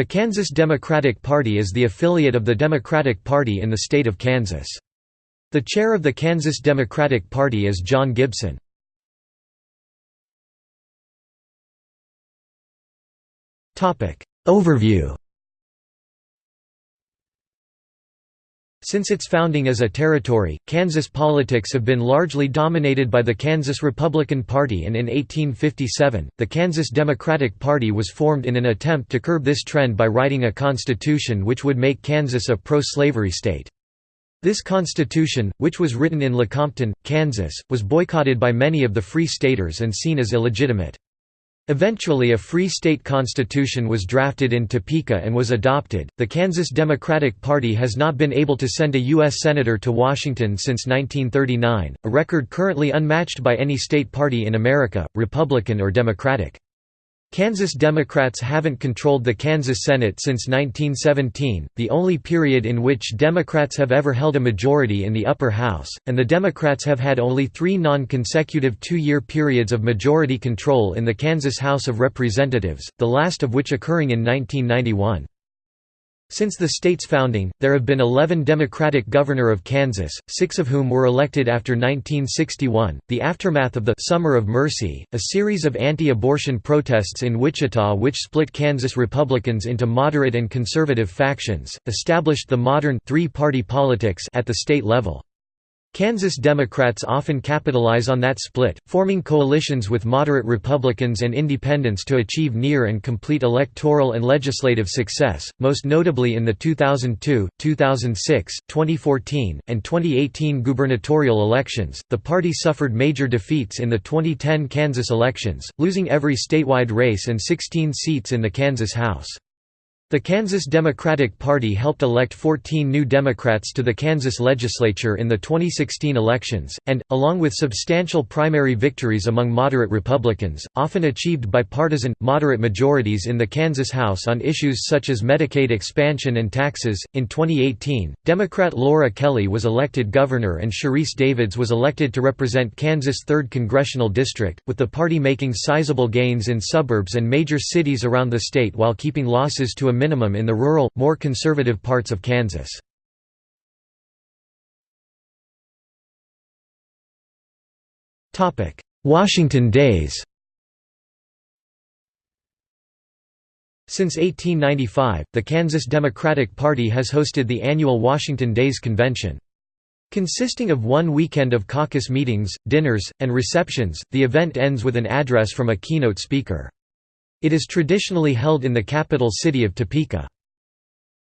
The Kansas Democratic Party is the affiliate of the Democratic Party in the state of Kansas. The chair of the Kansas Democratic Party is John Gibson. Overview Since its founding as a territory, Kansas politics have been largely dominated by the Kansas Republican Party and in 1857, the Kansas Democratic Party was formed in an attempt to curb this trend by writing a constitution which would make Kansas a pro-slavery state. This constitution, which was written in Lecompton, Kansas, was boycotted by many of the Free Staters and seen as illegitimate. Eventually, a Free State Constitution was drafted in Topeka and was adopted. The Kansas Democratic Party has not been able to send a U.S. Senator to Washington since 1939, a record currently unmatched by any state party in America, Republican or Democratic. Kansas Democrats haven't controlled the Kansas Senate since 1917, the only period in which Democrats have ever held a majority in the upper house, and the Democrats have had only three non-consecutive two-year periods of majority control in the Kansas House of Representatives, the last of which occurring in 1991. Since the state's founding, there have been 11 Democratic governor of Kansas, six of whom were elected after 1961. The aftermath of the Summer of Mercy, a series of anti-abortion protests in Wichita which split Kansas Republicans into moderate and conservative factions, established the modern three-party politics at the state level. Kansas Democrats often capitalize on that split, forming coalitions with moderate Republicans and independents to achieve near and complete electoral and legislative success, most notably in the 2002, 2006, 2014, and 2018 gubernatorial elections. The party suffered major defeats in the 2010 Kansas elections, losing every statewide race and 16 seats in the Kansas House. The Kansas Democratic Party helped elect 14 new Democrats to the Kansas legislature in the 2016 elections, and, along with substantial primary victories among moderate Republicans, often achieved bipartisan, moderate majorities in the Kansas House on issues such as Medicaid expansion and taxes. In 2018, Democrat Laura Kelly was elected governor and Sharice Davids was elected to represent Kansas' 3rd Congressional District, with the party making sizable gains in suburbs and major cities around the state while keeping losses to a minimum in the rural, more conservative parts of Kansas. Washington days Since 1895, the Kansas Democratic Party has hosted the annual Washington Days Convention. Consisting of one weekend of caucus meetings, dinners, and receptions, the event ends with an address from a keynote speaker. It is traditionally held in the capital city of Topeka.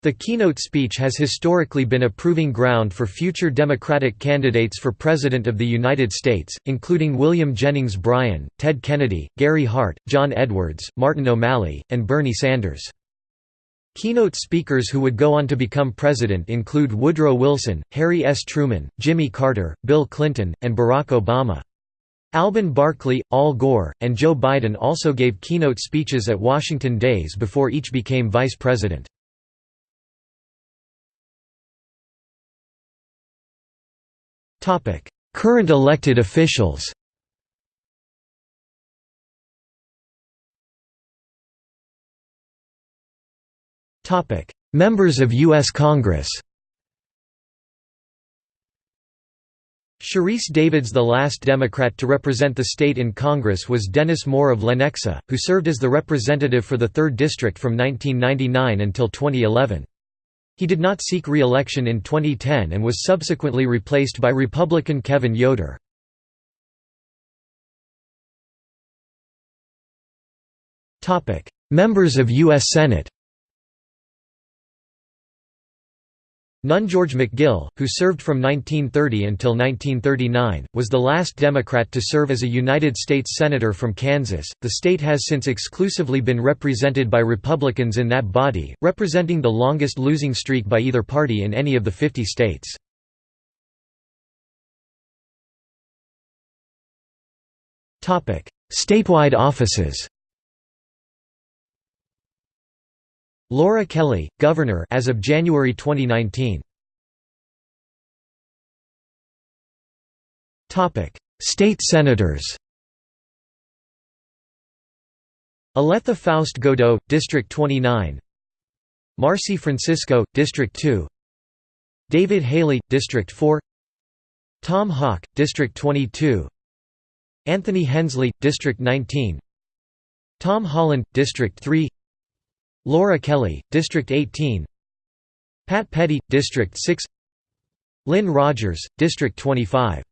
The keynote speech has historically been a proving ground for future Democratic candidates for President of the United States, including William Jennings Bryan, Ted Kennedy, Gary Hart, John Edwards, Martin O'Malley, and Bernie Sanders. Keynote speakers who would go on to become president include Woodrow Wilson, Harry S. Truman, Jimmy Carter, Bill Clinton, and Barack Obama. Alben Barkley, Al Gore, and Joe Biden also gave keynote speeches at Washington Days before each became vice president. Current elected officials Members of U.S. Congress Sharice Davids The last Democrat to represent the state in Congress was Dennis Moore of Lenexa, who served as the representative for the 3rd District from 1999 until 2011. He did not seek re-election in 2010 and was subsequently replaced by Republican Kevin Yoder. Members of U.S. Senate None George McGill, who served from 1930 until 1939, was the last Democrat to serve as a United States Senator from Kansas. The state has since exclusively been represented by Republicans in that body, representing the longest losing streak by either party in any of the 50 states. Statewide offices Laura Kelly, Governor as of January 2019. Topic: State Senators. Oletha Faust Goudeau, District 29. Marci Francisco, District 2 David Haley, District 4 Tom Hawk, District 22 Anthony Hensley, District 19 Tom Holland, District 3 Laura Kelly, District 18 Pat Pettey, District 6 Lynn Rogers, District 25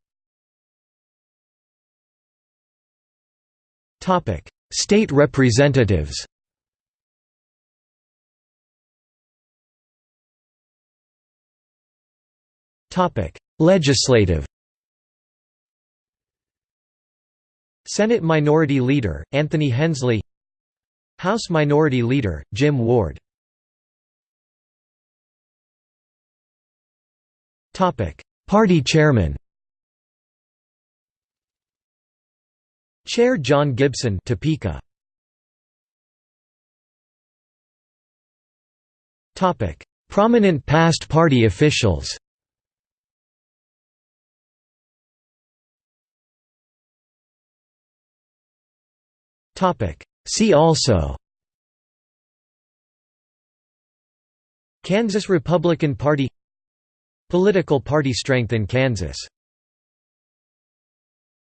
State representatives. Legislative. Senate Minority Leader, Anthony Hensley House Minority Leader, Jim Ward. Party Chairman. Chair John Gibson Topeka. Topic: Prominent past party officials See also Kansas Republican Party Political party strength in Kansas